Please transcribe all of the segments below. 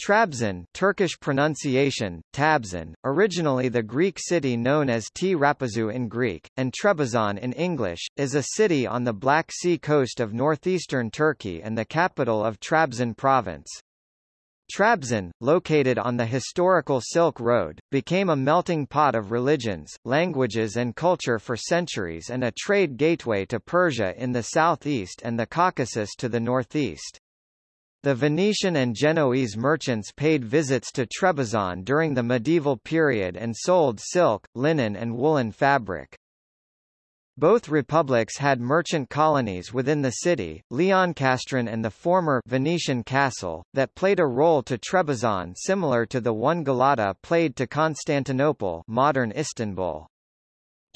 Trabzon Turkish pronunciation, Tabzon, originally the Greek city known as T. Rapazu in Greek, and Trebizond in English, is a city on the Black Sea coast of northeastern Turkey and the capital of Trabzon province. Trabzon, located on the historical Silk Road, became a melting pot of religions, languages and culture for centuries and a trade gateway to Persia in the southeast and the Caucasus to the northeast. The Venetian and Genoese merchants paid visits to Trebizond during the medieval period and sold silk, linen and woolen fabric. Both republics had merchant colonies within the city, Leoncastron and the former Venetian castle, that played a role to Trebizond similar to the one Galata played to Constantinople modern Istanbul.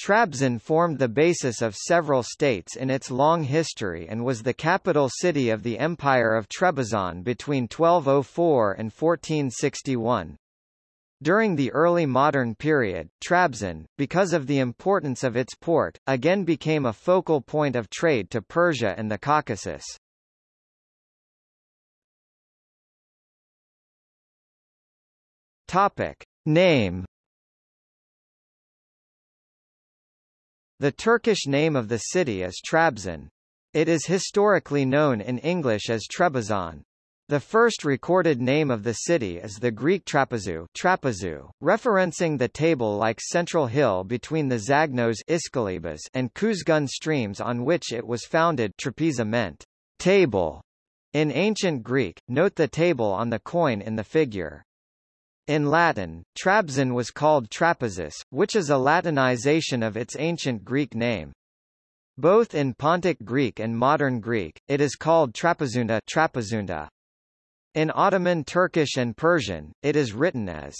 Trabzon formed the basis of several states in its long history and was the capital city of the Empire of Trebizond between 1204 and 1461. During the early modern period, Trabzon, because of the importance of its port, again became a focal point of trade to Persia and the Caucasus. Topic. Name The Turkish name of the city is Trabzon. It is historically known in English as Trebizond. The first recorded name of the city is the Greek Trapezu, Trapezu referencing the table-like central hill between the Zagnos and Kuzgun streams on which it was founded Trapeza meant table. In ancient Greek, note the table on the coin in the figure. In Latin, Trabzon was called Trapezus, which is a Latinization of its ancient Greek name. Both in Pontic Greek and Modern Greek, it is called Trapezunda, Trapezunda. In Ottoman Turkish and Persian, it is written as.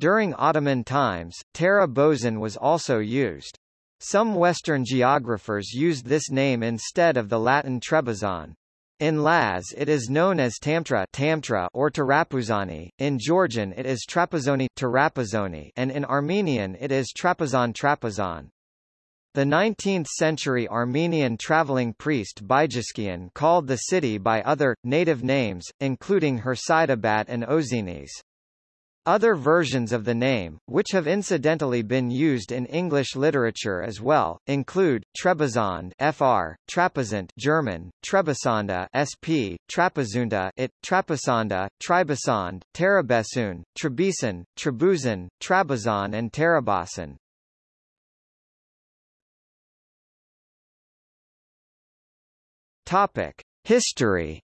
During Ottoman times, Tara Bozan was also used. Some Western geographers used this name instead of the Latin Trebizond. In Laz it is known as Tamtra, Tamtra or Tarapuzani, in Georgian it is Trapezoni, Tarapazoni and in Armenian it is Trapezon Trapezon. The 19th-century Armenian traveling priest Byjuskian called the city by other, native names, including Hirsidabat and Ozinis. Other versions of the name, which have incidentally been used in English literature as well, include Trebizond (fr. Trapezant German, Trebisonda (sp. Trapezunda it, Trapesonda, Tribesond, Terabesun, Trebisan, Trebuzan, Trabazon and Terabasan. Topic: History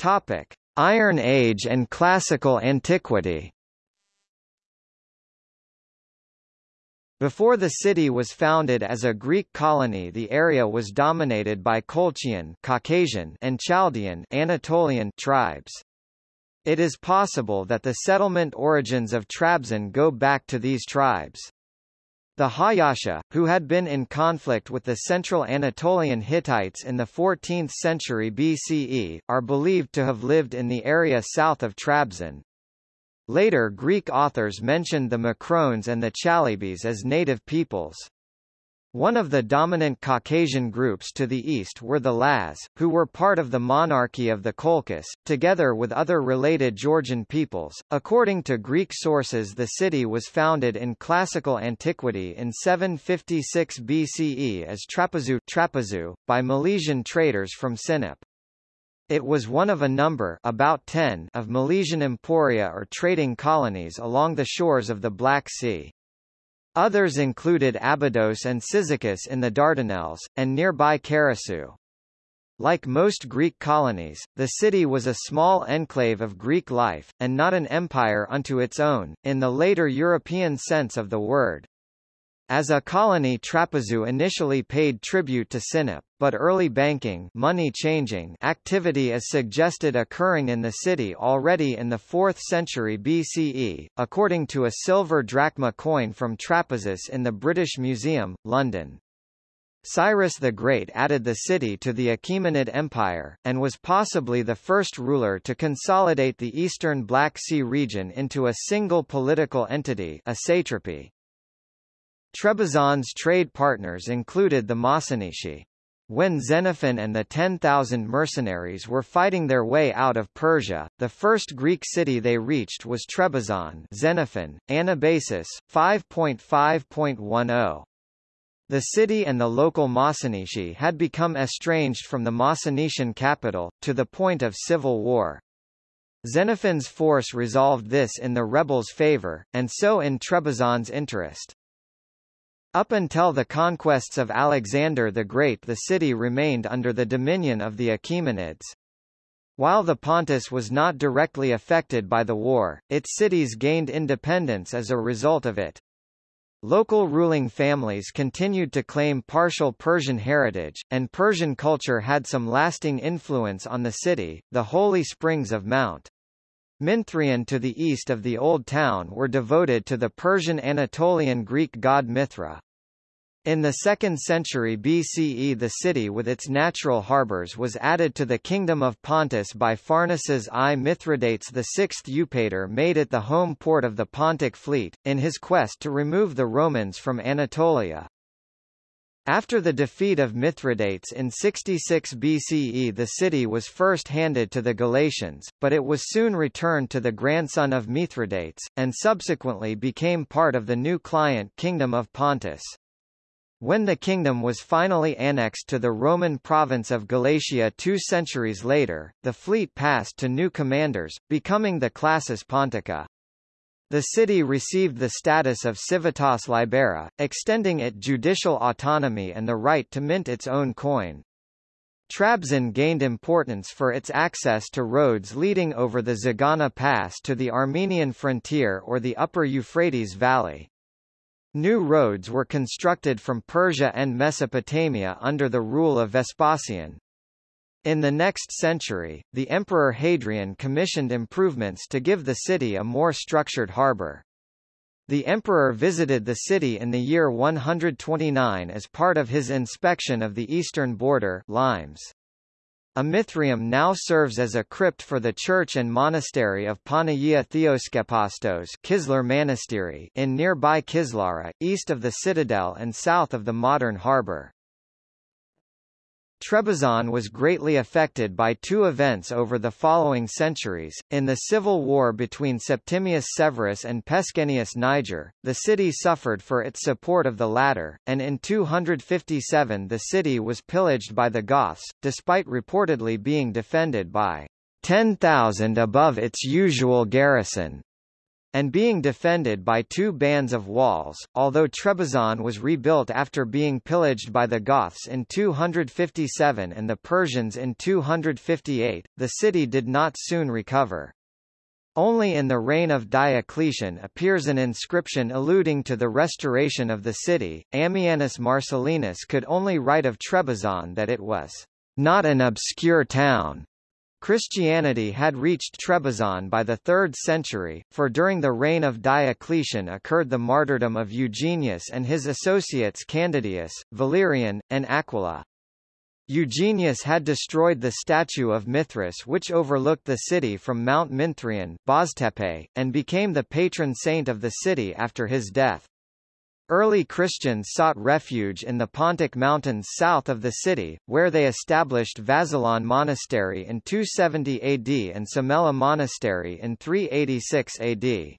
Topic: Iron Age and Classical Antiquity. Before the city was founded as a Greek colony the area was dominated by Colchian Caucasian and Chaldean Anatolian tribes. It is possible that the settlement origins of Trabzon go back to these tribes. The Hayasha, who had been in conflict with the Central Anatolian Hittites in the 14th century BCE, are believed to have lived in the area south of Trabzon. Later Greek authors mentioned the Macrones and the Chalybes as native peoples. One of the dominant Caucasian groups to the east were the Laz, who were part of the monarchy of the Colchis, together with other related Georgian peoples. According to Greek sources the city was founded in classical antiquity in 756 BCE as Trapezu, Trapezu by Milesian traders from Sinop. It was one of a number about 10 of Milesian emporia or trading colonies along the shores of the Black Sea. Others included Abydos and Cyzicus in the Dardanelles, and nearby Karasu. Like most Greek colonies, the city was a small enclave of Greek life, and not an empire unto its own, in the later European sense of the word. As a colony Trapezu initially paid tribute to Sinop, but early banking money changing activity is suggested occurring in the city already in the 4th century BCE, according to a silver drachma coin from Trapezus in the British Museum, London. Cyrus the Great added the city to the Achaemenid Empire, and was possibly the first ruler to consolidate the eastern Black Sea region into a single political entity a satrapy. Trebizond's trade partners included the Mossynoeci. When Xenophon and the 10,000 mercenaries were fighting their way out of Persia, the first Greek city they reached was Trebizond Xenophon, Anabasis, 5.5.10. The city and the local Mossynoeci had become estranged from the Mossynoecian capital, to the point of civil war. Xenophon's force resolved this in the rebels' favor, and so in Trebizond's interest. Up until the conquests of Alexander the Great the city remained under the dominion of the Achaemenids. While the Pontus was not directly affected by the war, its cities gained independence as a result of it. Local ruling families continued to claim partial Persian heritage, and Persian culture had some lasting influence on the city. The holy springs of Mount Minthrion to the east of the Old Town were devoted to the Persian Anatolian Greek god Mithra. In the 2nd century BCE the city with its natural harbours was added to the Kingdom of Pontus by Pharnaces I Mithridates VI Eupator made it the home port of the Pontic fleet, in his quest to remove the Romans from Anatolia. After the defeat of Mithridates in 66 BCE the city was first handed to the Galatians, but it was soon returned to the grandson of Mithridates, and subsequently became part of the new client Kingdom of Pontus. When the kingdom was finally annexed to the Roman province of Galatia two centuries later, the fleet passed to new commanders, becoming the Classis Pontica. The city received the status of civitas libera, extending it judicial autonomy and the right to mint its own coin. Trabzon gained importance for its access to roads leading over the Zagana Pass to the Armenian frontier or the upper Euphrates Valley. New roads were constructed from Persia and Mesopotamia under the rule of Vespasian. In the next century, the Emperor Hadrian commissioned improvements to give the city a more structured harbour. The emperor visited the city in the year 129 as part of his inspection of the eastern border limes. A mithraeum now serves as a crypt for the church and monastery of Panagia Theoskepastos Kislar Monastery in nearby Kislara, east of the citadel and south of the modern harbour. Trebizond was greatly affected by two events over the following centuries. In the civil war between Septimius Severus and Pescennius Niger, the city suffered for its support of the latter, and in 257 the city was pillaged by the Goths, despite reportedly being defended by 10,000 above its usual garrison and being defended by two bands of walls. Although Trebizond was rebuilt after being pillaged by the Goths in 257 and the Persians in 258, the city did not soon recover. Only in the reign of Diocletian appears an inscription alluding to the restoration of the city. Ammianus Marcellinus could only write of Trebizond that it was not an obscure town, Christianity had reached Trebizond by the 3rd century, for during the reign of Diocletian occurred the martyrdom of Eugenius and his associates Candidius, Valerian, and Aquila. Eugenius had destroyed the statue of Mithras which overlooked the city from Mount Minthrion and became the patron saint of the city after his death. Early Christians sought refuge in the Pontic Mountains south of the city, where they established Vazelon Monastery in 270 AD and Sumela Monastery in 386 AD.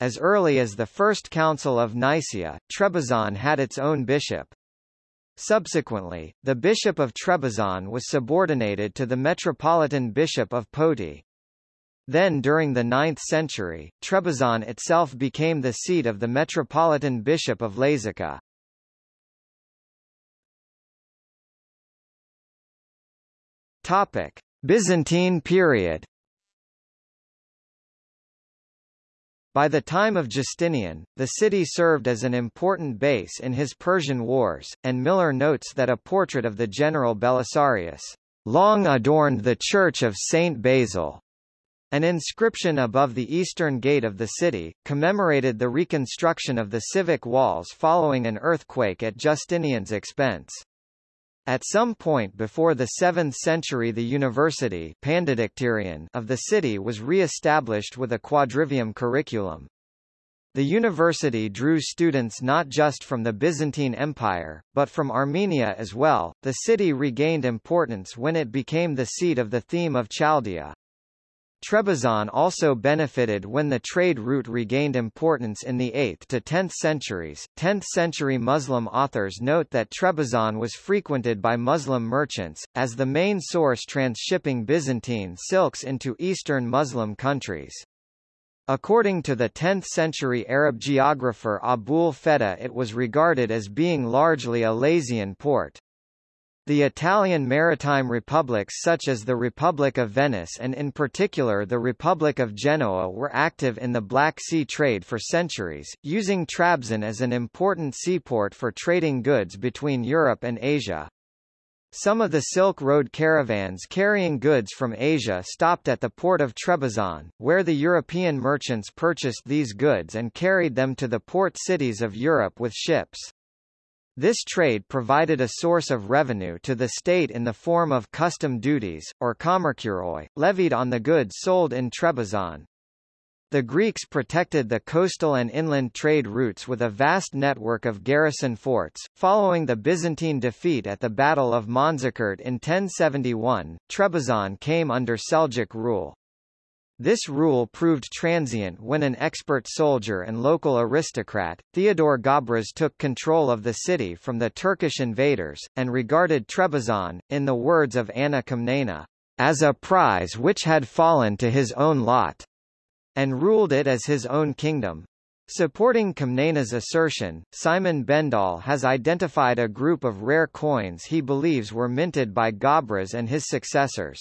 As early as the First Council of Nicaea, Trebizond had its own bishop. Subsequently, the bishop of Trebizond was subordinated to the metropolitan bishop of Poti. Then during the 9th century, Trebizond itself became the seat of the Metropolitan Bishop of Lazica. Topic: Byzantine period. By the time of Justinian, the city served as an important base in his Persian wars, and Miller notes that a portrait of the general Belisarius long adorned the church of Saint Basil. An inscription above the eastern gate of the city, commemorated the reconstruction of the civic walls following an earthquake at Justinian's expense. At some point before the 7th century the university of the city was re-established with a quadrivium curriculum. The university drew students not just from the Byzantine Empire, but from Armenia as well. The city regained importance when it became the seat of the theme of Chaldea. Trebizond also benefited when the trade route regained importance in the 8th to 10th centuries. 10th century Muslim authors note that Trebizond was frequented by Muslim merchants, as the main source transshipping Byzantine silks into Eastern Muslim countries. According to the 10th-century Arab geographer Abul Feda it was regarded as being largely a Lazian port. The Italian maritime republics such as the Republic of Venice and in particular the Republic of Genoa were active in the Black Sea trade for centuries, using Trabzon as an important seaport for trading goods between Europe and Asia. Some of the Silk Road caravans carrying goods from Asia stopped at the port of Trebizond, where the European merchants purchased these goods and carried them to the port cities of Europe with ships. This trade provided a source of revenue to the state in the form of custom duties, or komerkuroi, levied on the goods sold in Trebizond. The Greeks protected the coastal and inland trade routes with a vast network of garrison forts. Following the Byzantine defeat at the Battle of Manzikert in 1071, Trebizond came under Seljuk rule. This rule proved transient when an expert soldier and local aristocrat, Theodore Gabras took control of the city from the Turkish invaders, and regarded Trebizond, in the words of Anna Komnene, as a prize which had fallen to his own lot and ruled it as his own kingdom. Supporting Komnene's assertion, Simon Bendall has identified a group of rare coins he believes were minted by Gabras and his successors.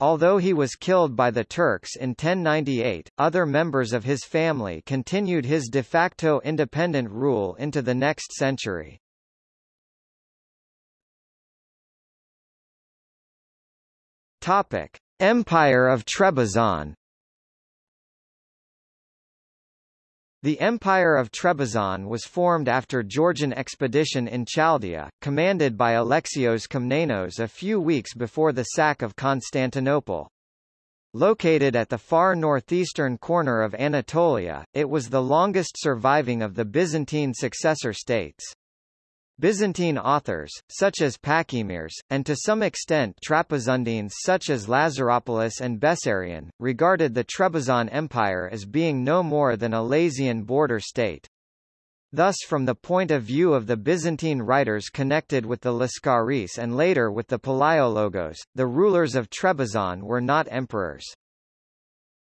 Although he was killed by the Turks in 1098, other members of his family continued his de facto independent rule into the next century. Topic: Empire of Trebizond The Empire of Trebizond was formed after Georgian expedition in Chaldea, commanded by Alexios Komnenos a few weeks before the sack of Constantinople. Located at the far northeastern corner of Anatolia, it was the longest surviving of the Byzantine successor states. Byzantine authors, such as Pachymeres, and to some extent Trapezuntines such as Lazaropoulos and Bessarion, regarded the Trebizond Empire as being no more than a Lazian border state. Thus from the point of view of the Byzantine writers connected with the Lascaris and later with the Palaiologos, the rulers of Trebizond were not emperors.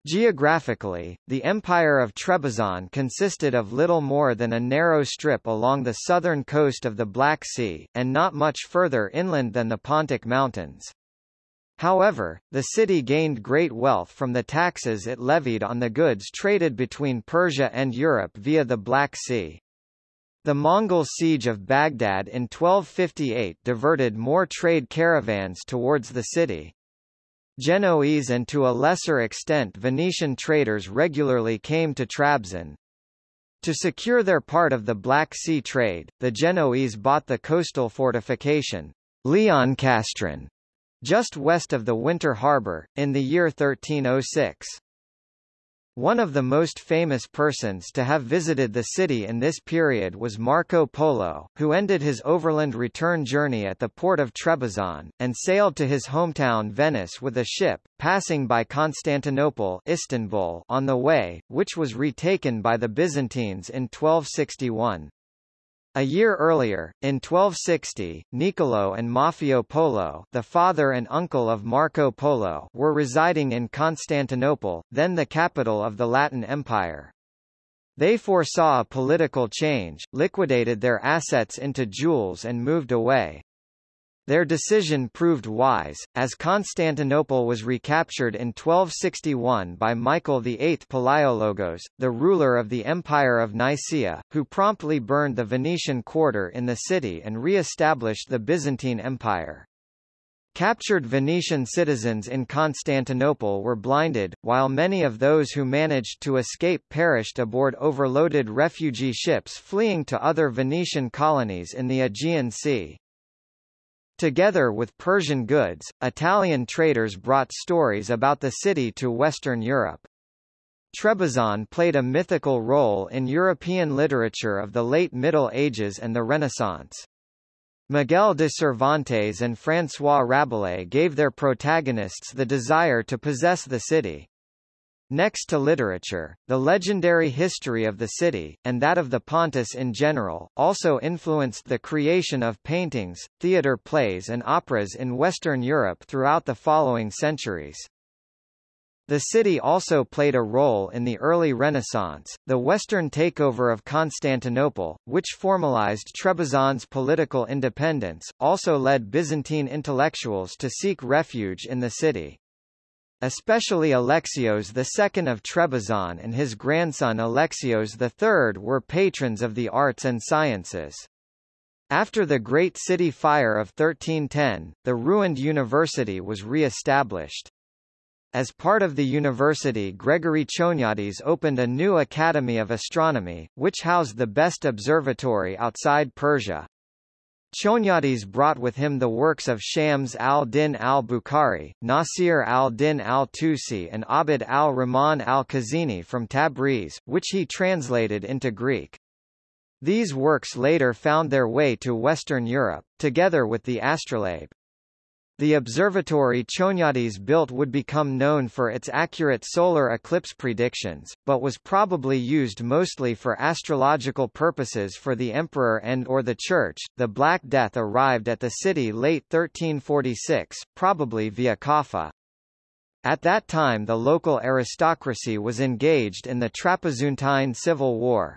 Geographically, the Empire of Trebizond consisted of little more than a narrow strip along the southern coast of the Black Sea, and not much further inland than the Pontic Mountains. However, the city gained great wealth from the taxes it levied on the goods traded between Persia and Europe via the Black Sea. The Mongol siege of Baghdad in 1258 diverted more trade caravans towards the city. Genoese and to a lesser extent Venetian traders regularly came to Trabzon. To secure their part of the Black Sea trade, the Genoese bought the coastal fortification, Leoncastron, just west of the Winter Harbour, in the year 1306. One of the most famous persons to have visited the city in this period was Marco Polo, who ended his overland return journey at the port of Trebizond, and sailed to his hometown Venice with a ship, passing by Constantinople Istanbul on the way, which was retaken by the Byzantines in 1261. A year earlier, in 1260, Niccolo and Maffeo Polo the father and uncle of Marco Polo were residing in Constantinople, then the capital of the Latin Empire. They foresaw a political change, liquidated their assets into jewels and moved away. Their decision proved wise, as Constantinople was recaptured in 1261 by Michael VIII Palaiologos, the ruler of the Empire of Nicaea, who promptly burned the Venetian quarter in the city and re-established the Byzantine Empire. Captured Venetian citizens in Constantinople were blinded, while many of those who managed to escape perished aboard overloaded refugee ships fleeing to other Venetian colonies in the Aegean Sea. Together with Persian goods, Italian traders brought stories about the city to Western Europe. Trebizond played a mythical role in European literature of the late Middle Ages and the Renaissance. Miguel de Cervantes and François Rabelais gave their protagonists the desire to possess the city. Next to literature, the legendary history of the city, and that of the Pontus in general, also influenced the creation of paintings, theatre plays and operas in Western Europe throughout the following centuries. The city also played a role in the early Renaissance, the Western takeover of Constantinople, which formalized Trebizond's political independence, also led Byzantine intellectuals to seek refuge in the city. Especially Alexios II of Trebizond and his grandson Alexios III were patrons of the arts and sciences. After the Great City Fire of 1310, the ruined university was re-established. As part of the university Gregory Choniates opened a new Academy of Astronomy, which housed the best observatory outside Persia. Choniates brought with him the works of Shams al-Din al-Bukhari, Nasir al-Din al-Tusi and Abd al-Rahman al-Khazini from Tabriz, which he translated into Greek. These works later found their way to Western Europe, together with the astrolabe. The observatory Choniates built would become known for its accurate solar eclipse predictions, but was probably used mostly for astrological purposes for the emperor and or the church. The Black Death arrived at the city late 1346, probably via Kaffa. At that time the local aristocracy was engaged in the Trapezuntine Civil War.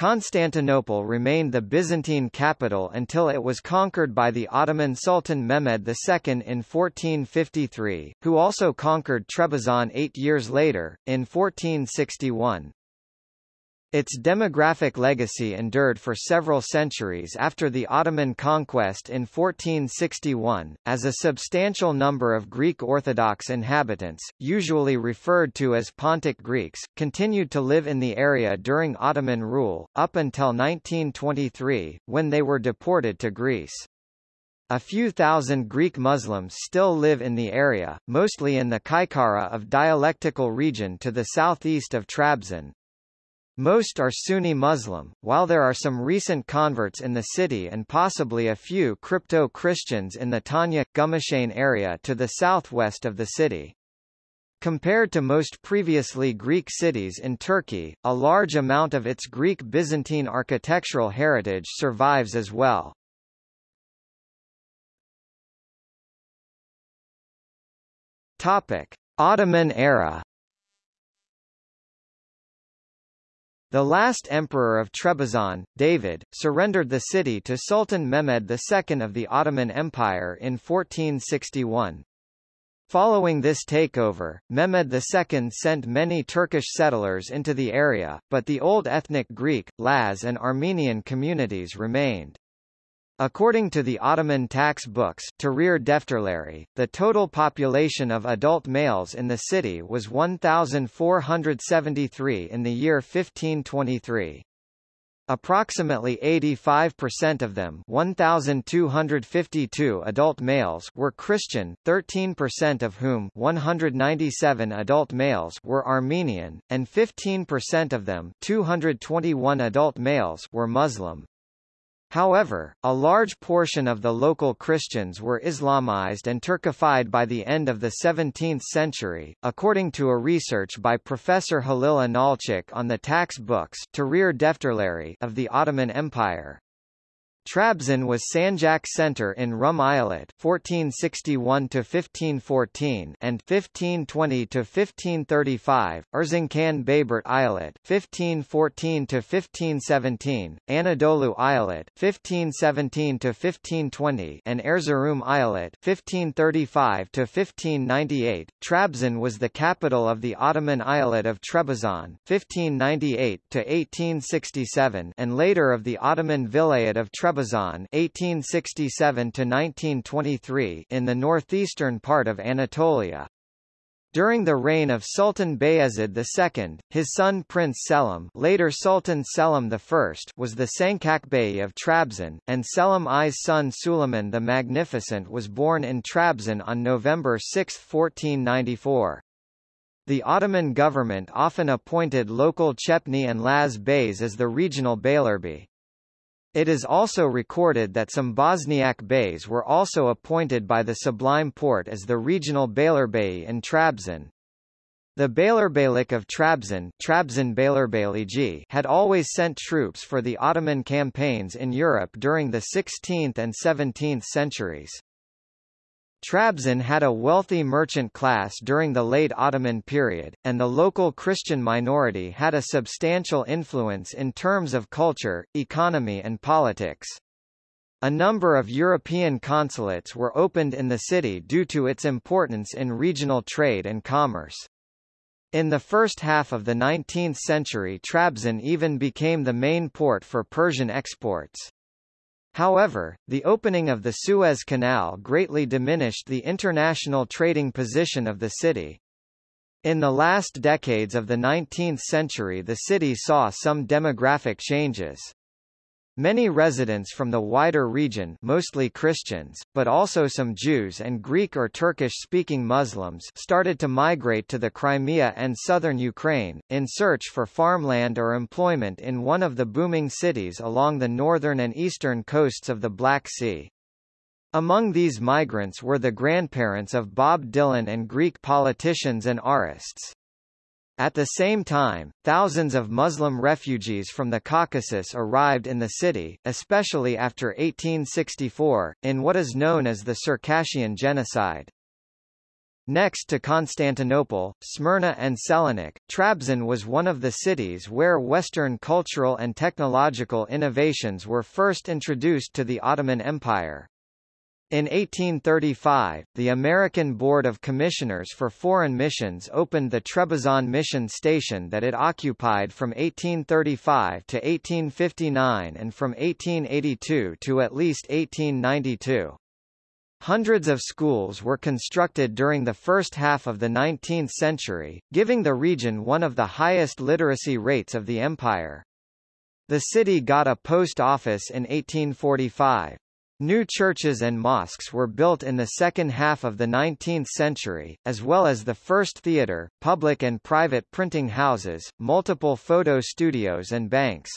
Constantinople remained the Byzantine capital until it was conquered by the Ottoman Sultan Mehmed II in 1453, who also conquered Trebizond eight years later, in 1461. Its demographic legacy endured for several centuries after the Ottoman conquest in 1461, as a substantial number of Greek Orthodox inhabitants, usually referred to as Pontic Greeks, continued to live in the area during Ottoman rule, up until 1923, when they were deported to Greece. A few thousand Greek Muslims still live in the area, mostly in the Çaykara of dialectical region to the southeast of Trabzon, most are Sunni Muslim, while there are some recent converts in the city and possibly a few crypto-Christians in the Tonya, Gümüşhane area to the southwest of the city. Compared to most previously Greek cities in Turkey, a large amount of its Greek Byzantine architectural heritage survives as well. Topic: Ottoman era The last emperor of Trebizond, David, surrendered the city to Sultan Mehmed II of the Ottoman Empire in 1461. Following this takeover, Mehmed II sent many Turkish settlers into the area, but the old ethnic Greek, Laz and Armenian communities remained. According to the Ottoman tax books the total population of adult males in the city was 1,473 in the year 1523. Approximately 85% of them 1,252 adult males were Christian, 13% of whom 197 adult males were Armenian, and 15% of them 221 adult males were Muslim. However, a large portion of the local Christians were Islamized and Turkified by the end of the 17th century, according to a research by Professor Halil İnalcık on the tax books of the Ottoman Empire. Trabzon was Sanjak center in Rum Eyalet 1461–1514 and 1520–1535, Erzincan Bayburt Eyalet 1514–1517, Anadolu Eyalet 1517–1520 and Erzurum Eyalet 1535–1598. Trabzon was the capital of the Ottoman eyalet of Trebizond 1598–1867 and later of the Ottoman Vilayet of Trebizond Trebizond (1867–1923) in the northeastern part of Anatolia. During the reign of Sultan Bayezid II, his son Prince Selim later Sultan Selim I was the Sancak Bey of Trabzon, and Selim I's son Suleiman the Magnificent was born in Trabzon on November 6, 1494. The Ottoman government often appointed local Chepni and Laz beys as the regional beylerbey. It is also recorded that some Bosniak beys were also appointed by the Sublime Porte as the regional beylerbey in Trabzon. The Beylerbeylik of Trabzon, Trabzon had always sent troops for the Ottoman campaigns in Europe during the 16th and 17th centuries. Trabzon had a wealthy merchant class during the late Ottoman period, and the local Christian minority had a substantial influence in terms of culture, economy and politics. A number of European consulates were opened in the city due to its importance in regional trade and commerce. In the first half of the 19th century Trabzon even became the main port for Persian exports. However, the opening of the Suez Canal greatly diminished the international trading position of the city. In the last decades of the 19th century the city saw some demographic changes. Many residents from the wider region mostly Christians, but also some Jews and Greek or Turkish-speaking Muslims started to migrate to the Crimea and southern Ukraine, in search for farmland or employment in one of the booming cities along the northern and eastern coasts of the Black Sea. Among these migrants were the grandparents of Bob Dylan and Greek politicians and artists. At the same time, thousands of Muslim refugees from the Caucasus arrived in the city, especially after 1864, in what is known as the Circassian Genocide. Next to Constantinople, Smyrna and Selanik, Trabzon was one of the cities where Western cultural and technological innovations were first introduced to the Ottoman Empire. In 1835, the American Board of Commissioners for Foreign Missions opened the Trebizond mission station that it occupied from 1835 to 1859 and from 1882 to at least 1892. Hundreds of schools were constructed during the first half of the 19th century, giving the region one of the highest literacy rates of the empire. The city got a post office in 1845. New churches and mosques were built in the second half of the 19th century, as well as the first theatre, public and private printing houses, multiple photo studios and banks.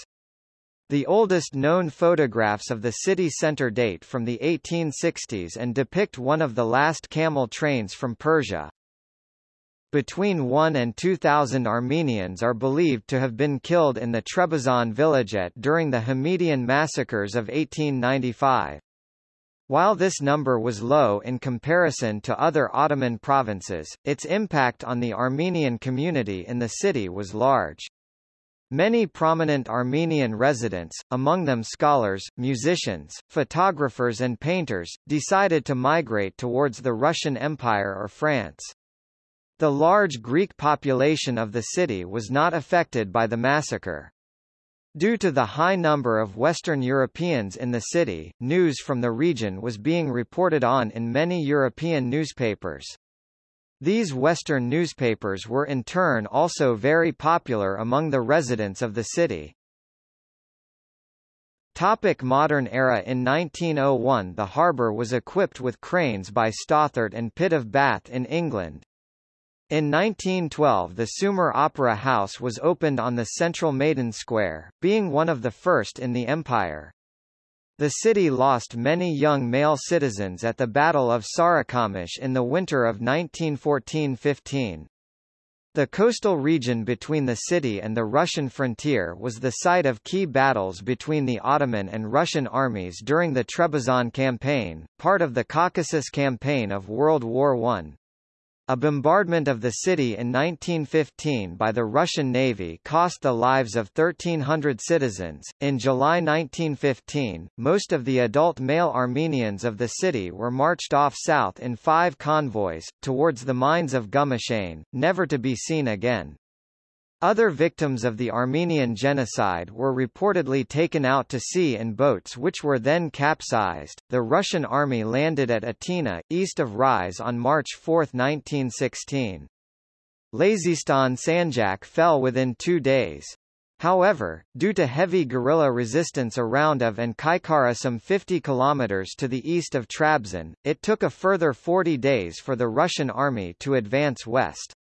The oldest known photographs of the city centre date from the 1860s and depict one of the last camel trains from Persia. Between 1 and 2,000 Armenians are believed to have been killed in the Trebizond vilayet during the Hamidian massacres of 1895. While this number was low in comparison to other Ottoman provinces, its impact on the Armenian community in the city was large. Many prominent Armenian residents, among them scholars, musicians, photographers and painters, decided to migrate towards the Russian Empire or France. The large Greek population of the city was not affected by the massacre. Due to the high number of Western Europeans in the city, news from the region was being reported on in many European newspapers. These Western newspapers were in turn also very popular among the residents of the city. Topic modern era In 1901 the harbour was equipped with cranes by Stothert and Pitt of Bath in England. In 1912 the Sumer Opera House was opened on the central Maidan Square, being one of the first in the empire. The city lost many young male citizens at the Battle of Sarikamish in the winter of 1914–15. The coastal region between the city and the Russian frontier was the site of key battles between the Ottoman and Russian armies during the Trebizond Campaign, part of the Caucasus Campaign of World War I. A bombardment of the city in 1915 by the Russian Navy cost the lives of 1,300 citizens. In July 1915, most of the adult male Armenians of the city were marched off south in five convoys, towards the mines of Gümüşhane, never to be seen again. Other victims of the Armenian genocide were reportedly taken out to sea in boats which were then capsized. The Russian army landed at Atina, east Of Rize on March 4, 1916. Lazistan Sanjak fell within two days. However, due to heavy guerrilla resistance around of and Çaykara some 50 kilometers to the east of Trabzon, it took a further 40 days for the Russian army to advance west.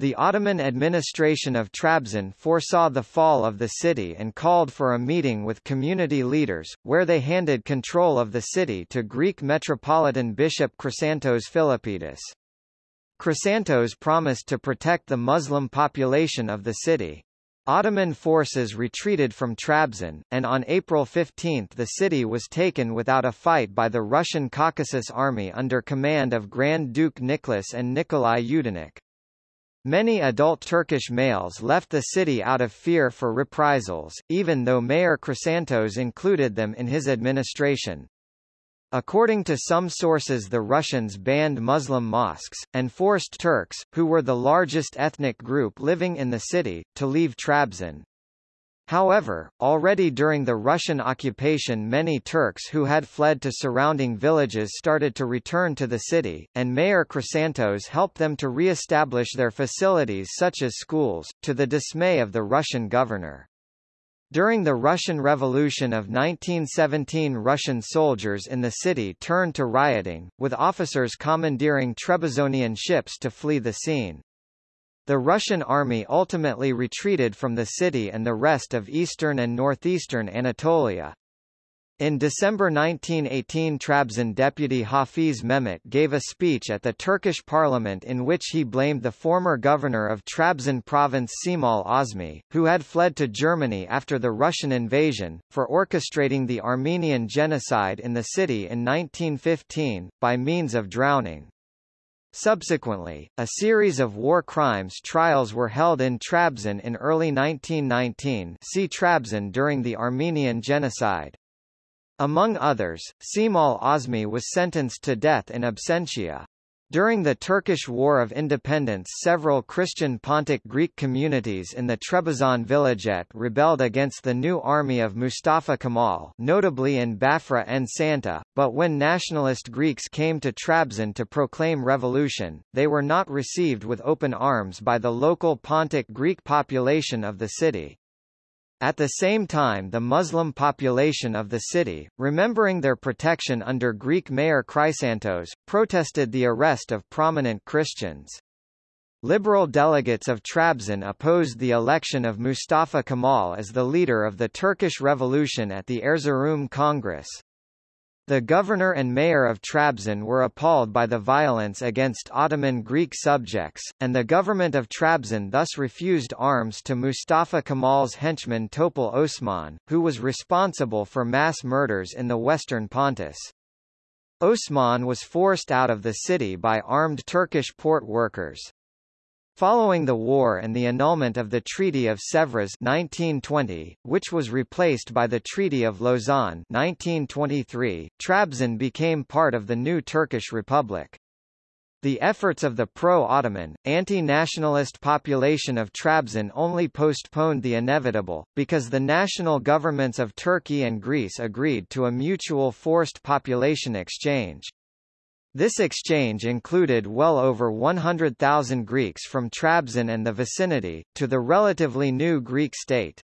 The Ottoman administration of Trabzon foresaw the fall of the city and called for a meeting with community leaders, where they handed control of the city to Greek Metropolitan Bishop Chrysanthos Philippidis. Chrysanthos promised to protect the Muslim population of the city. Ottoman forces retreated from Trabzon, and on April 15 the city was taken without a fight by the Russian Caucasus Army under command of Grand Duke Nicholas and Nikolai Yudenich. Many adult Turkish males left the city out of fear for reprisals, even though Mayor Chrysanthos included them in his administration. According to some sources the Russians banned Muslim mosques, and forced Turks, who were the largest ethnic group living in the city, to leave Trabzon. However, already during the Russian occupation many Turks who had fled to surrounding villages started to return to the city, and Mayor Chrysanthos helped them to re-establish their facilities such as schools, to the dismay of the Russian governor. During the Russian Revolution of 1917 Russian soldiers in the city turned to rioting, with officers commandeering Trebizonian ships to flee the scene. The Russian army ultimately retreated from the city and the rest of eastern and northeastern Anatolia. In December 1918 Trabzon deputy Hafiz Mehmet gave a speech at the Turkish parliament in which he blamed the former governor of Trabzon province Cemal Azmi, who had fled to Germany after the Russian invasion, for orchestrating the Armenian genocide in the city in 1915, by means of drowning. Subsequently, a series of war crimes trials were held in Trabzon in early 1919 see Trabzon during the Armenian Genocide. Among others, Cemal Azmi was sentenced to death in absentia. During the Turkish War of Independence several Christian Pontic Greek communities in the Trebizond vilayet rebelled against the new army of Mustafa Kemal notably in Bafra and Santa, but when nationalist Greeks came to Trabzon to proclaim revolution, they were not received with open arms by the local Pontic Greek population of the city. At the same time the Muslim population of the city, remembering their protection under Greek mayor Chrysanthos, protested the arrest of prominent Christians. Liberal delegates of Trabzon opposed the election of Mustafa Kemal as the leader of the Turkish Revolution at the Erzurum Congress. The governor and mayor of Trabzon were appalled by the violence against Ottoman Greek subjects, and the government of Trabzon thus refused arms to Mustafa Kemal's henchman Topal Osman, who was responsible for mass murders in the western Pontus. Osman was forced out of the city by armed Turkish port workers. Following the war and the annulment of the Treaty of Sèvres 1920, which was replaced by the Treaty of Lausanne 1923, Trabzon became part of the new Turkish Republic. The efforts of the pro-Ottoman, anti-nationalist population of Trabzon only postponed the inevitable, because the national governments of Turkey and Greece agreed to a mutual forced population exchange. This exchange included well over 100,000 Greeks from Trabzon and the vicinity, to the relatively new Greek state.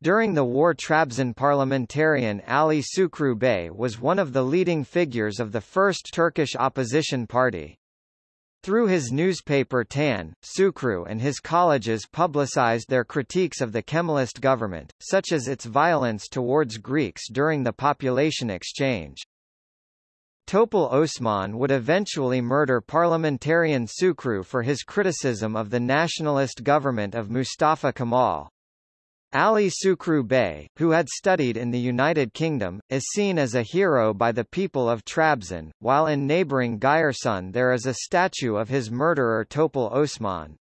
During the war Trabzon parliamentarian Ali Sukru Bey was one of the leading figures of the first Turkish opposition party. Through his newspaper Tan, Sukru and his colleges publicized their critiques of the Kemalist government, such as its violence towards Greeks during the population exchange. Topal Osman would eventually murder parliamentarian Sukru for his criticism of the nationalist government of Mustafa Kemal. Ali Sukru Bey, who had studied in the United Kingdom, is seen as a hero by the people of Trabzon, while in neighbouring Giresun there is a statue of his murderer Topal Osman.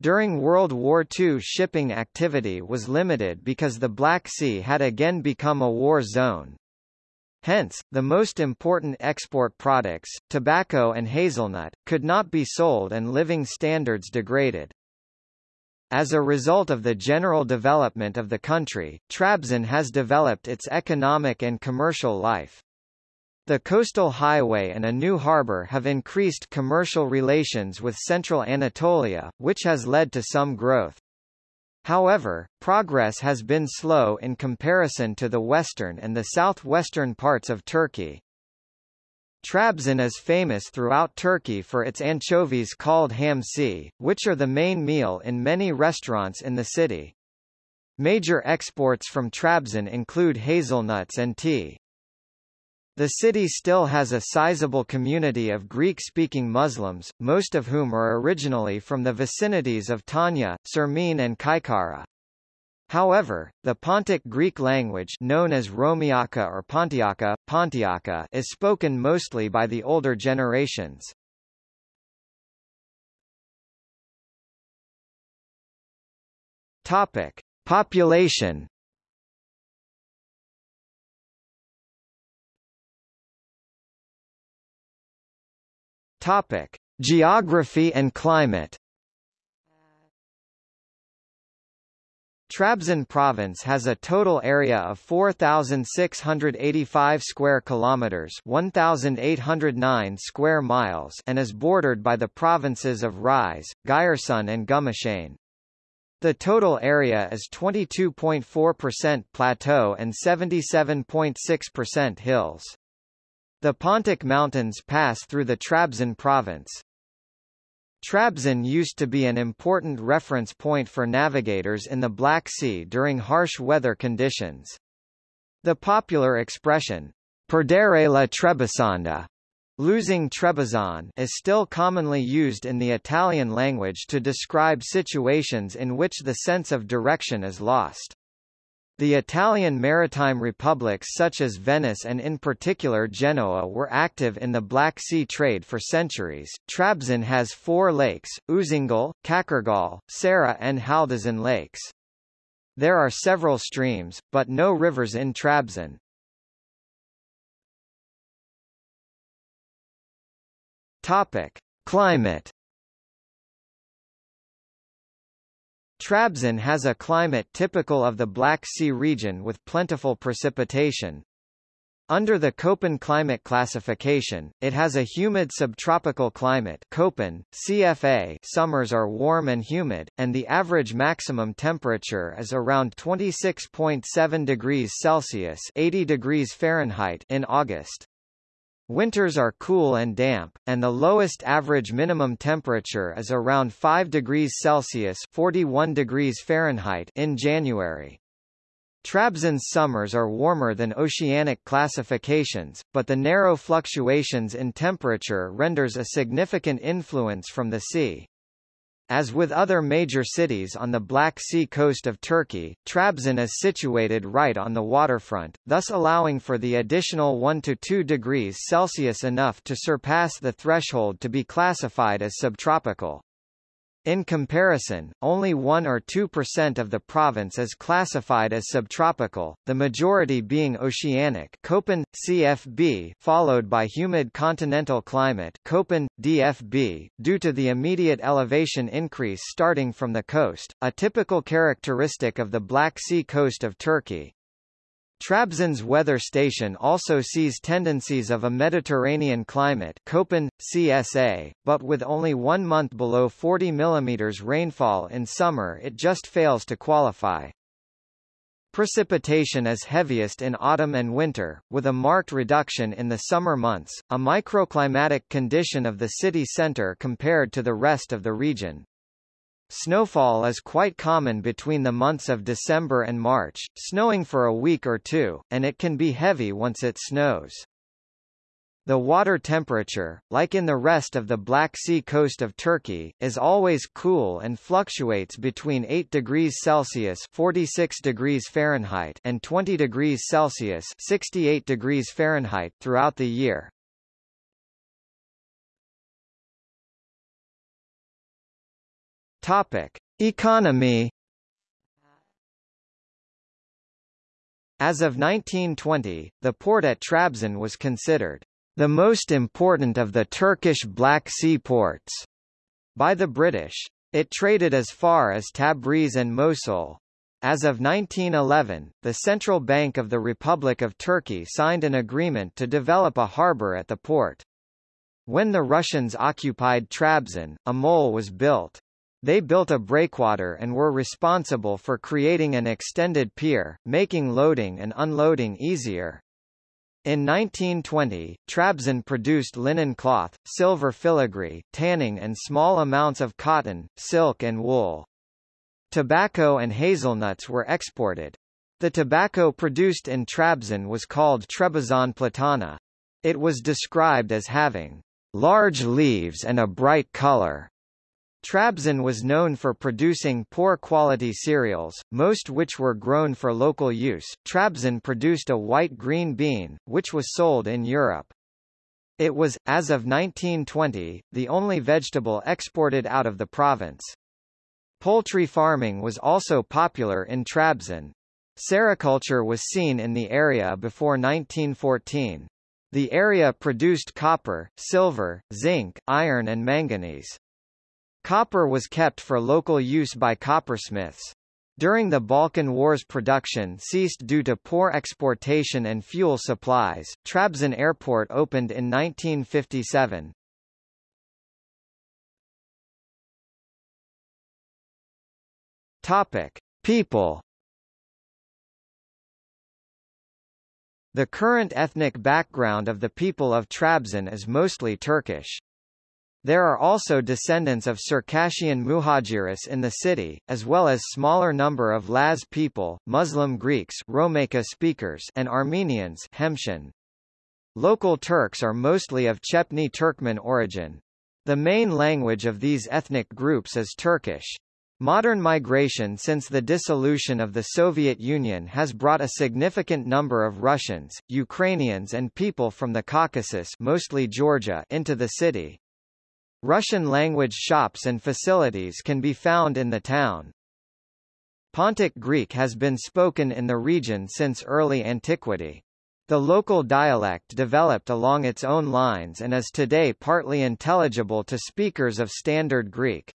During World War II shipping activity was limited because the Black Sea had again become a war zone. Hence, the most important export products, tobacco and hazelnut, could not be sold and living standards degraded. As a result of the general development of the country, Trabzon has developed its economic and commercial life. The coastal highway and a new harbour have increased commercial relations with central Anatolia, which has led to some growth. However, progress has been slow in comparison to the western and the southwestern parts of Turkey. Trabzon is famous throughout Turkey for its anchovies called hamsi, which are the main meal in many restaurants in the city. Major exports from Trabzon include hazelnuts and tea. The city still has a sizable community of Greek-speaking Muslims, most of whom are originally from the vicinities of Tonya, Sirmin and Çaykara. However, the Pontic Greek language known as Romiaka or Pontiaka, Pontiaka is spoken mostly by the older generations. Topic: Population Topic: Geography and climate Trabzon province has a total area of 4685 square kilometers, 1809 square miles, and is bordered by the provinces of Rize, Giresun and Gümüşhane. The total area is 22.4% plateau and 77.6% hills. The Pontic Mountains pass through the Trabzon province. Trabzon used to be an important reference point for navigators in the Black Sea during harsh weather conditions. The popular expression, perdere la Trebisonda, losing Trebizond, is still commonly used in the Italian language to describe situations in which the sense of direction is lost. The Italian maritime republics such as Venice and in particular Genoa were active in the Black Sea trade for centuries. Trabzon has four lakes, Uzungul, Kakırgöl, Sara and Haldizin lakes. There are several streams, but no rivers in Trabzon. Topic: Climate Trabzon has a climate typical of the Black Sea region with plentiful precipitation. Under the Köppen climate classification, it has a humid subtropical climate Köppen, CFA summers are warm and humid, and the average maximum temperature is around 26.7 degrees Celsius 80 degrees Fahrenheit in August. Winters are cool and damp, and the lowest average minimum temperature is around 5 degrees Celsius 41 degrees Fahrenheit in January. Trabzon's summers are warmer than oceanic classifications, but the narrow fluctuations in temperature renders a significant influence from the sea. As with other major cities on the Black Sea coast of Turkey, Trabzon is situated right on the waterfront, thus allowing for the additional 1 to 2 degrees Celsius enough to surpass the threshold to be classified as subtropical. In comparison, only 1 or 2% of the province is classified as subtropical, the majority being oceanic Köppen, CFB followed by humid continental climate Köppen, DFB, due to the immediate elevation increase starting from the coast, a typical characteristic of the Black Sea coast of Turkey. Trabzon's weather station also sees tendencies of a Mediterranean climate Köppen, CSA, but with only one month below 40 mm rainfall in summer it just fails to qualify. Precipitation is heaviest in autumn and winter, with a marked reduction in the summer months, a microclimatic condition of the city center compared to the rest of the region. Snowfall is quite common between the months of December and March, snowing for a week or two, and it can be heavy once it snows. The water temperature, like in the rest of the Black Sea coast of Turkey, is always cool and fluctuates between 8 degrees Celsius 46 degrees Fahrenheit and 20 degrees Celsius 68 degrees Fahrenheit throughout the year. Topic: Economy As of 1920, the port at Trabzon was considered the most important of the Turkish Black Sea ports by the British. It traded as far as Tabriz and Mosul. As of 1911, the Central Bank of the Republic of Turkey signed an agreement to develop a harbour at the port. When the Russians occupied Trabzon, a mole was built. They built a breakwater and were responsible for creating an extended pier, making loading and unloading easier. In 1920, Trabzon produced linen cloth, silver filigree, tanning and small amounts of cotton, silk and wool. Tobacco and hazelnuts were exported. The tobacco produced in Trabzon was called Trebizond platana. It was described as having large leaves and a bright color. Trabzon was known for producing poor quality cereals, most which were grown for local use. Trabzon produced a white green bean, which was sold in Europe. It was, as of 1920, the only vegetable exported out of the province. Poultry farming was also popular in Trabzon. Sericulture was seen in the area before 1914. The area produced copper, silver, zinc, iron and manganese. Copper was kept for local use by coppersmiths. During the Balkan Wars production ceased due to poor exportation and fuel supplies. Trabzon Airport opened in 1957. Topic: People The current ethnic background of the people of Trabzon is mostly Turkish. There are also descendants of Circassian Muhajiris in the city, as well as smaller number of Laz people, Muslim Greeks Romeyka speakers and Armenians Hemshin. Local Turks are mostly of Chepni Turkmen origin. The main language of these ethnic groups is Turkish. Modern migration since the dissolution of the Soviet Union has brought a significant number of Russians, Ukrainians and people from the Caucasus mostly Georgia into the city. Russian-language shops and facilities can be found in the town. Pontic Greek has been spoken in the region since early antiquity. The local dialect developed along its own lines and is today partly intelligible to speakers of Standard Greek.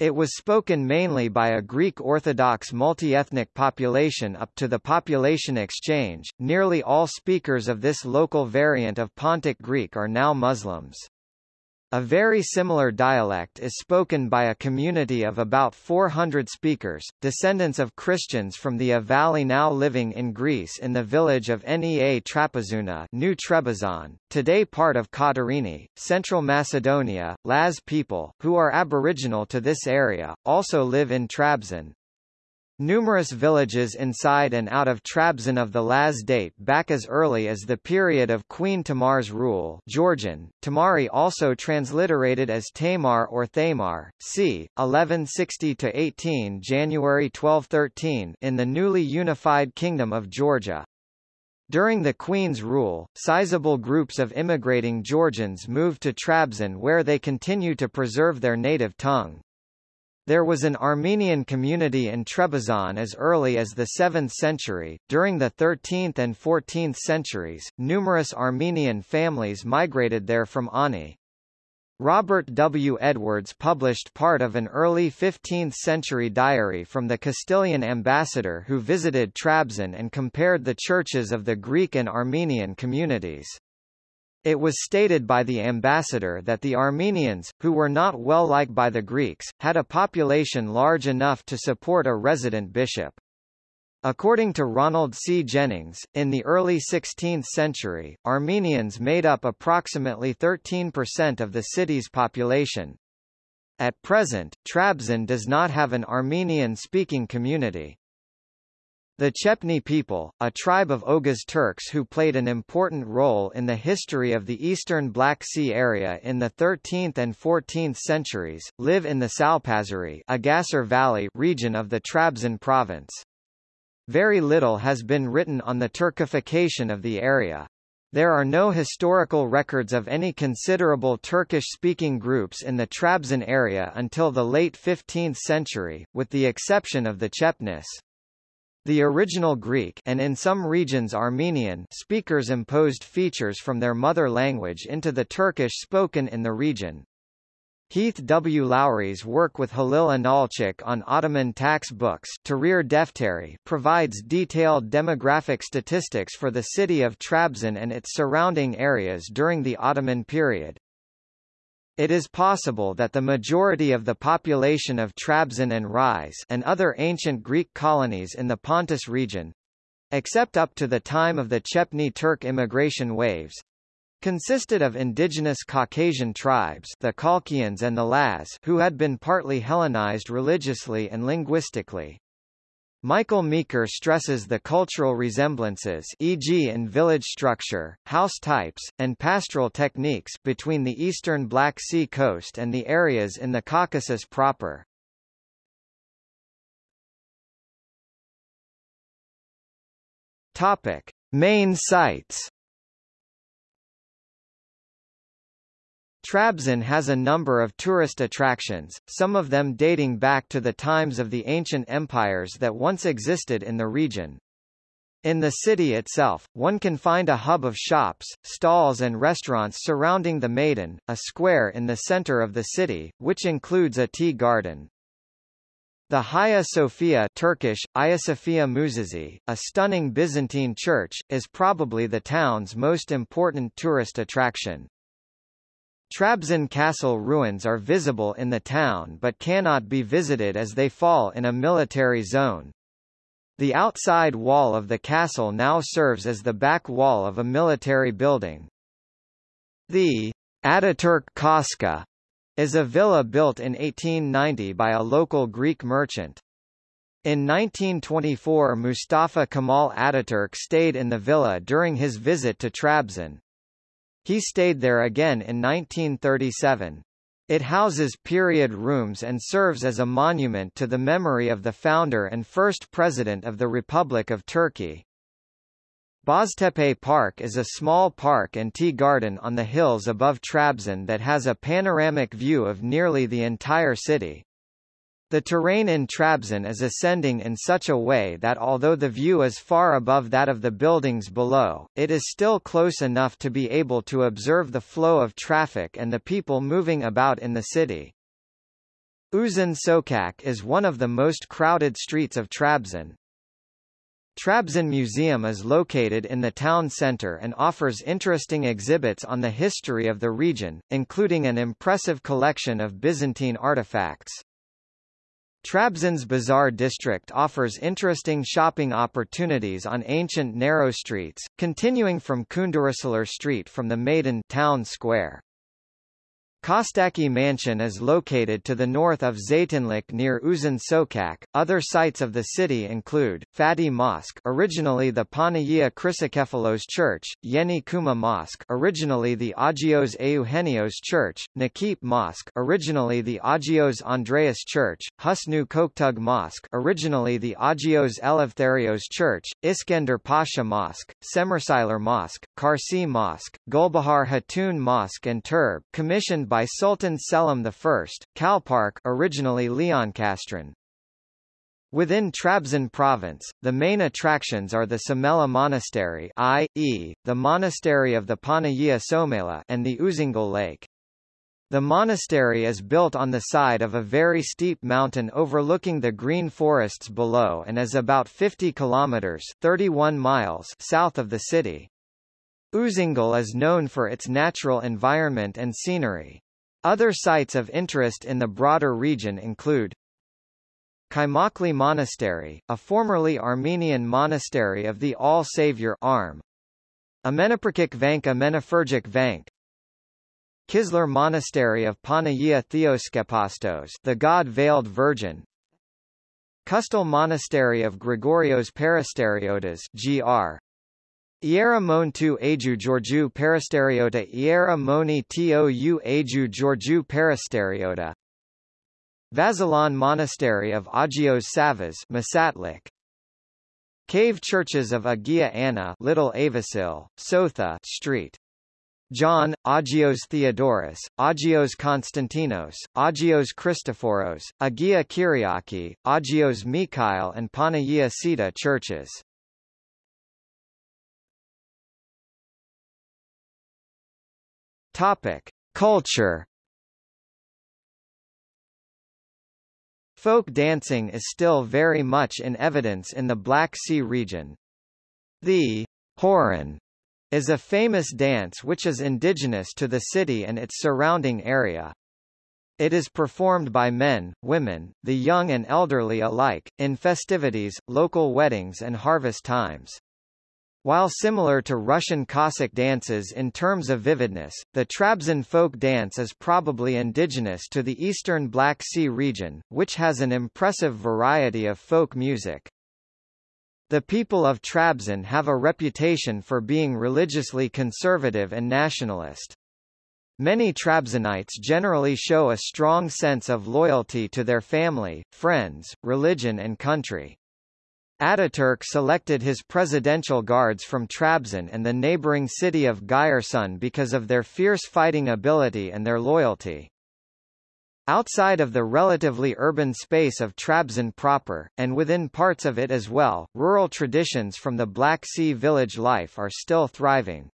It was spoken mainly by a Greek Orthodox multi-ethnic population up to the population exchange. Nearly all speakers of this local variant of Pontic Greek are now Muslims. Of very similar dialect is spoken by a community of about 400 speakers, descendants of Christians from the A valley now living in Greece in the village of Nea Trapezouna New Trebizond, today part of Katerini, Central Macedonia. Laz people, who are aboriginal to this area, also live in Trabzon, Numerous villages inside and out of Trabzon of the Laz date back as early as the period of Queen Tamar's rule Georgian, Tamari also transliterated as Tamar or Thamar, c. 1160–18 January 1213 in the newly unified Kingdom of Georgia. During the Queen's rule, sizable groups of immigrating Georgians moved to Trabzon where they continue to preserve their native tongue. There was an Armenian community in Trebizond as early as the 7th century. During the 13th and 14th centuries, numerous Armenian families migrated there from Ani. Robert W. Edwards published part of an early 15th-century diary from the Castilian ambassador who visited Trabzon and compared the churches of the Greek and Armenian communities. It was stated by the ambassador that the Armenians, who were not well liked by the Greeks, had a population large enough to support a resident bishop. According to Ronald C. Jennings, in the early 16th century, Armenians made up approximately 13% of the city's population. At present, Trabzon does not have an Armenian-speaking community. The Chepni people, a tribe of Oghuz Turks who played an important role in the history of the eastern Black Sea area in the 13th and 14th centuries, live in the Salpazuri Agasar Valley region of the Trabzon province. Very little has been written on the Turkification of the area. There are no historical records of any considerable Turkish-speaking groups in the Trabzon area until the late 15th century, with the exception of the Chepnis. The original Greek and in some regions Armenian speakers imposed features from their mother language into the Turkish spoken in the region. Heath W. Lowry's work with Halil İnalcık on Ottoman tax books Tahrir Defteri provides detailed demographic statistics for the city of Trabzon and its surrounding areas during the Ottoman period. It is possible that the majority of the population of Trabzon and Rize and other ancient Greek colonies in the Pontus region except up to the time of the Chepni Turk immigration waves, consisted of indigenous Caucasian tribes the Colchians and the Laz who had been partly Hellenized religiously and linguistically. Michael Meeker stresses the cultural resemblances e.g. in village structure, house types, and pastoral techniques between the eastern Black Sea coast and the areas in the Caucasus proper. Topic: Main sites Trabzon has a number of tourist attractions, some of them dating back to the times of the ancient empires that once existed in the region. In the city itself, one can find a hub of shops, stalls and restaurants surrounding the Meydan, a square in the center of the city, which includes a tea garden. The Hagia Sophia Turkish, Ayasofya Müzesi, a stunning Byzantine church, is probably the town's most important tourist attraction. Trabzon castle ruins are visible in the town but cannot be visited as they fall in a military zone. The outside wall of the castle now serves as the back wall of a military building. The Ataturk Koska is a villa built in 1890 by a local Greek merchant. In 1924 Mustafa Kemal Ataturk stayed in the villa during his visit to Trabzon. He stayed there again in 1937. It houses period rooms and serves as a monument to the memory of the founder and first president of the Republic of Turkey. Boztepe Park is a small park and tea garden on the hills above Trabzon that has a panoramic view of nearly the entire city. The terrain in Trabzon is ascending in such a way that although the view is far above that of the buildings below, it is still close enough to be able to observe the flow of traffic and the people moving about in the city. Uzun Sokak is one of the most crowded streets of Trabzon. Trabzon Museum is located in the town center and offers interesting exhibits on the history of the region, including an impressive collection of Byzantine artifacts. Trabzon's Bazaar district offers interesting shopping opportunities on ancient narrow streets, continuing from Kunduracılar Street from the Meydan town square. Kostaki Mansion is located to the north of Zeytinlik near Uzun Sokak. Other sites of the city include Fatih Mosque, originally the Panagia Chrysokephalos Church, Yeni Cuma Mosque, originally the Agios Eugenios Church, Nakip Mosque, originally the Agios Andreas Church, Husnu Koktug Mosque, originally the Agios Eleftherios Church, Iskender Pasha Mosque, Semerciler Mosque, Karsi Mosque, Gulbahar Hatun Mosque and Turb, commissioned by Sultan Selim I, Kalepark originally Leoncastron. Within Trabzon province, the main attractions are the Sumela Monastery i.e., the monastery of the Panagia Soumela and the Uzungul Lake. The monastery is built on the side of a very steep mountain overlooking the green forests below and is about 50 kilometers 31 miles south of the city. Uzungul is known for its natural environment and scenery. Other sites of interest in the broader region include Kaymakli Monastery, a formerly Armenian monastery of the All Savior arm. Amenoprakik Vank Amenophergic Vank Kislar Monastery of Panagia Theoskepastos the God-veiled Virgin Kustal Monastery of Gregorios Peristeriotas gr. Iera Montu Aju Georgiou Peristeriota Iera Moni Tou Aju Georgiou Peristeriota Vazelon Monastery of Agios Savas Masatlik. Cave churches of Agia Anna Little Avasil, Sotha Street. John, Agios Theodorus, Agios Konstantinos, Agios Christophoros, Agia Kyriaki, Agios Mikhail and Panagia Sita churches Topic: Culture. Folk dancing is still very much in evidence in the Black Sea region. The Horon is a famous dance which is indigenous to the city and its surrounding area. It is performed by men, women, the young and elderly alike, in festivities, local weddings and harvest times. While similar to Russian Cossack dances in terms of vividness, the Trabzon folk dance is probably indigenous to the eastern Black Sea region, which has an impressive variety of folk music. The people of Trabzon have a reputation for being religiously conservative and nationalist. Many Trabzonites generally show a strong sense of loyalty to their family, friends, religion and country. Ataturk selected his presidential guards from Trabzon and the neighboring city of Giresun because of their fierce fighting ability and their loyalty. Outside of the relatively urban space of Trabzon proper, and within parts of it as well, rural traditions from the Black Sea village life are still thriving.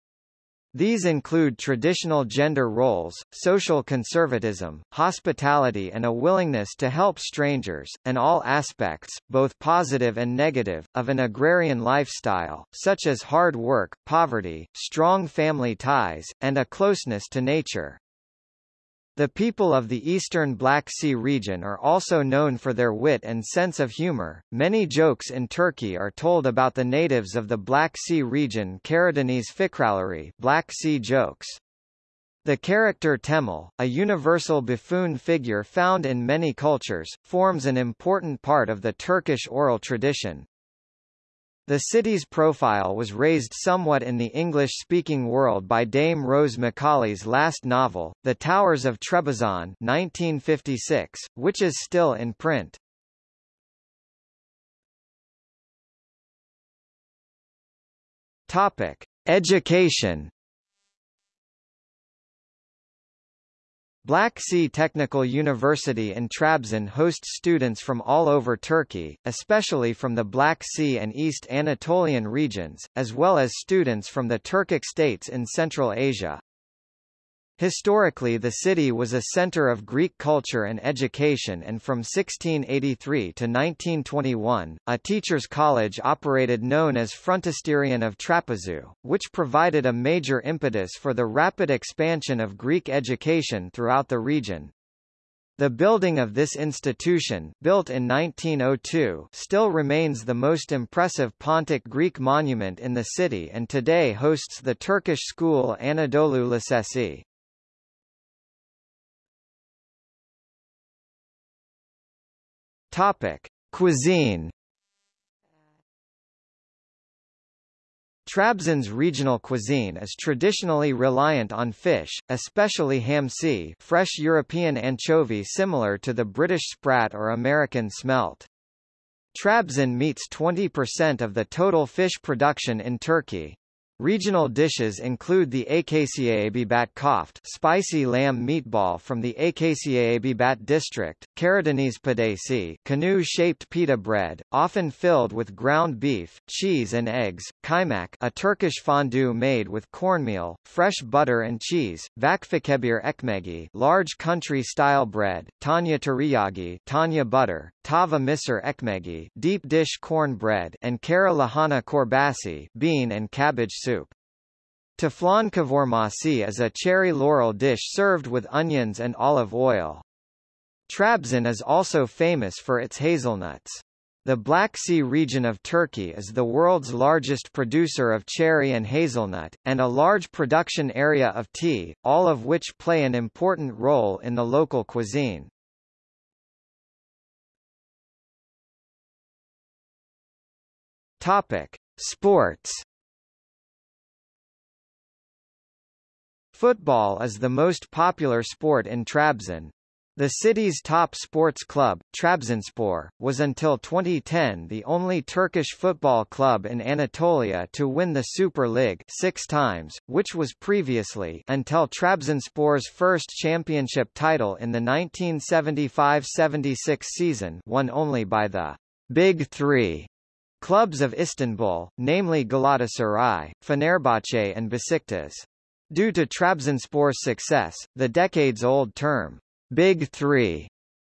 These include traditional gender roles, social conservatism, hospitality and a willingness to help strangers, and all aspects, both positive and negative, of an agrarian lifestyle, such as hard work, poverty, strong family ties, and a closeness to nature. The people of the eastern Black Sea region are also known for their wit and sense of humor. Many jokes in Turkey are told about the natives of the Black Sea region Karadeniz fikraları Black Sea jokes. The character Temel, a universal buffoon figure found in many cultures, forms an important part of the Turkish oral tradition. The city's profile was raised somewhat in the English-speaking world by Dame Rose Macaulay's last novel, The Towers of Trebizond 1956, which is still in print. Topic: Education Black Sea Technical University in Trabzon hosts students from all over Turkey, especially from the Black Sea and East Anatolian regions, as well as students from the Turkic states in Central Asia. Historically the city was a center of Greek culture and education and from 1683 to 1921, a teachers' college operated known as Frontisterion of Trapezu, which provided a major impetus for the rapid expansion of Greek education throughout the region. The building of this institution, built in 1902, still remains the most impressive Pontic Greek monument in the city and today hosts the Turkish school Anadolu Lisesi. Topic: Cuisine. Trabzon's regional cuisine is traditionally reliant on fish, especially hamsi fresh European anchovy similar to the British sprat or American smelt. Trabzon meets 20% of the total fish production in Turkey. Regional dishes include the Akçaabat koft spicy lamb meatball from the Akçaabat district, Karadeniz pidesi canoe-shaped pita bread, often filled with ground beef, cheese and eggs, kaymak a Turkish fondue made with cornmeal, fresh butter and cheese, vakfikebir ekmegi large country-style bread, Tonya tereyağı Tonya butter, tava misir ekmegi deep dish corn bread and kara lahana korbasi bean and cabbage soup. Taflan kavurmasi is a cherry laurel dish served with onions and olive oil. Trabzon is also famous for its hazelnuts. The Black Sea region of Turkey is the world's largest producer of cherry and hazelnut, and a large production area of tea, all of which play an important role in the local cuisine. Topic: Sports Football is the most popular sport in Trabzon. The city's top sports club, Trabzonspor, was until 2010 the only Turkish football club in Anatolia to win the Super League six times, which was previously until Trabzonspor's first championship title in the 1975-76 season won only by the Big Three clubs of Istanbul, namely Galatasaray, Fenerbahce and Besiktas. Due to Trabzonspor's success, the decades-old term, Big Three,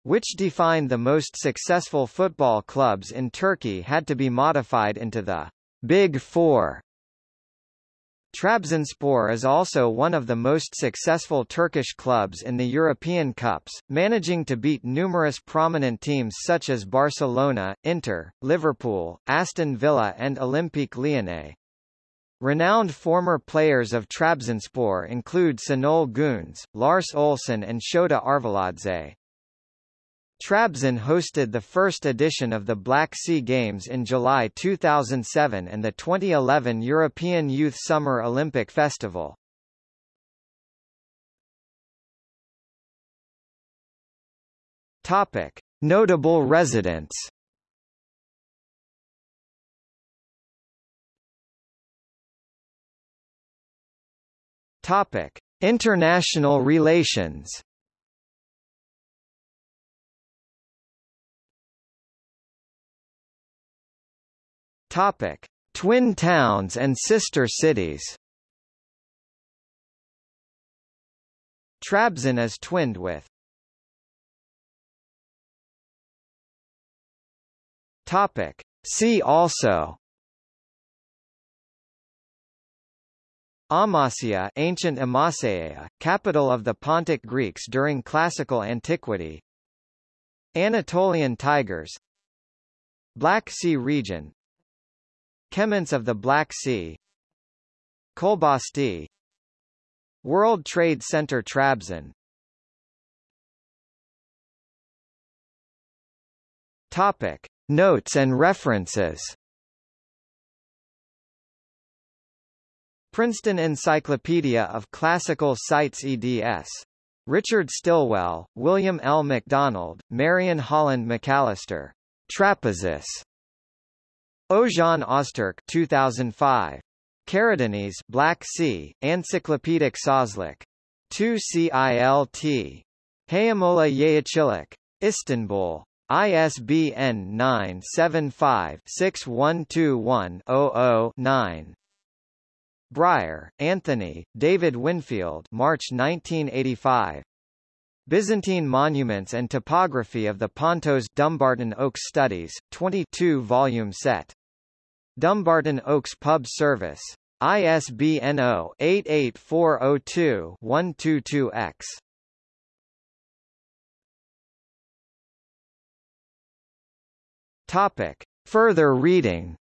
which defined the most successful football clubs in Turkey had to be modified into the Big Four. Trabzonspor is also one of the most successful Turkish clubs in the European Cups, managing to beat numerous prominent teams such as Barcelona, Inter, Liverpool, Aston Villa and Olympique Lyonnais. Renowned former players of Trabzonspor include Şenol Güneş, Lars Olsen and Shota Arveladze. Trabzon hosted the first edition of the Black Sea Games in July 2007 and the 2011 European Youth Summer Olympic Festival. Topic: Notable residents. Topic: International relations. Topic: Twin towns and sister cities. Trabzon is twinned with Topic. See also Amasya ancient Amasya, capital of the Pontic Greeks during classical antiquity. Anatolian tigers. Black Sea region. Chemants of the Black Sea. Kolbasti. World Trade Center Trabzon. Topic. Notes and references Princeton Encyclopedia of Classical Sites eds. Richard Stilwell, William L. MacDonald, Marion Holland McAllister. Trapezus. Ozan Ozturk 2005. Karadeniz Black Sea, Encyclopedic Sözlük. 2 CILT. Hayamola Yeğeçilik. Istanbul. ISBN 975-6121-00-9. Bryer, Anthony, David Winfield March 1985. Byzantine Monuments and Topography of the Pontos Dumbarton Oaks Studies, 22-volume set. Dumbarton Oaks Pub Service. ISBN 0-88402-122-X. Topic. Further reading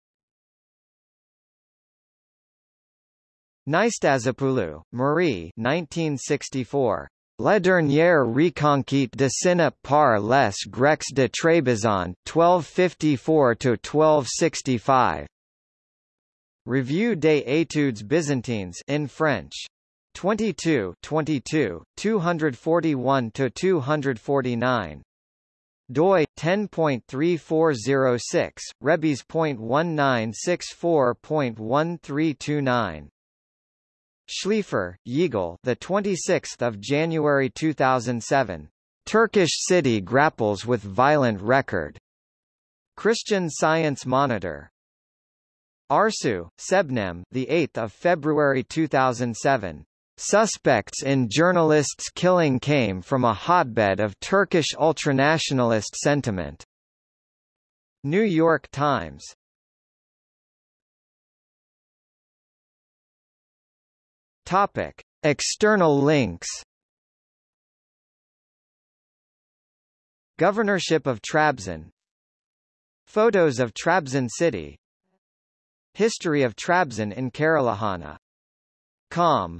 Nystazopoulou, Marie 1964. La dernière reconquête de Sina par les Grecs de Trabzon 1254–1265. Revue des études byzantines in French. 22 22, 241–249 doi 10.3406 rebis.1964.1329 Schleifer, Yigal the 26th of January 2007 Turkish city grapples with violent record Christian Science Monitor Arsu, Sebnem the 8th of February 2007 Suspects in journalists' killing came from a hotbed of Turkish ultranationalist sentiment. New York Times. Topic: External links. Governorship of Trabzon Photos of Trabzon city History of Trabzon in Karalahana. Com